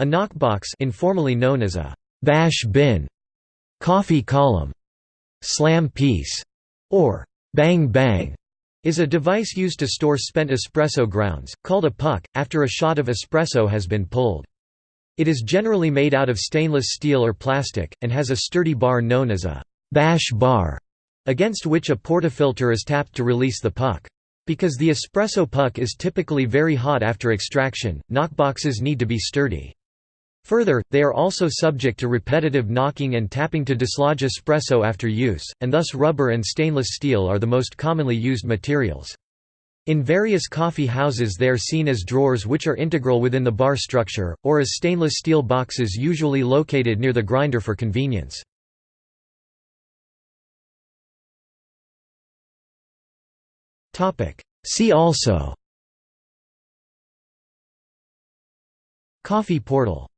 A knockbox informally known as a «bash bin», «coffee column», «slam piece» or «bang bang» is a device used to store spent espresso grounds, called a puck, after a shot of espresso has been pulled. It is generally made out of stainless steel or plastic, and has a sturdy bar known as a «bash bar», against which a portafilter is tapped to release the puck. Because the espresso puck is typically very hot after extraction, knockboxes need to be sturdy. Further, they are also subject to repetitive knocking and tapping to dislodge espresso after use, and thus rubber and stainless steel are the most commonly used materials. In various coffee houses they are seen as drawers which are integral within the bar structure, or as stainless steel boxes usually located near the grinder for convenience. See also Coffee portal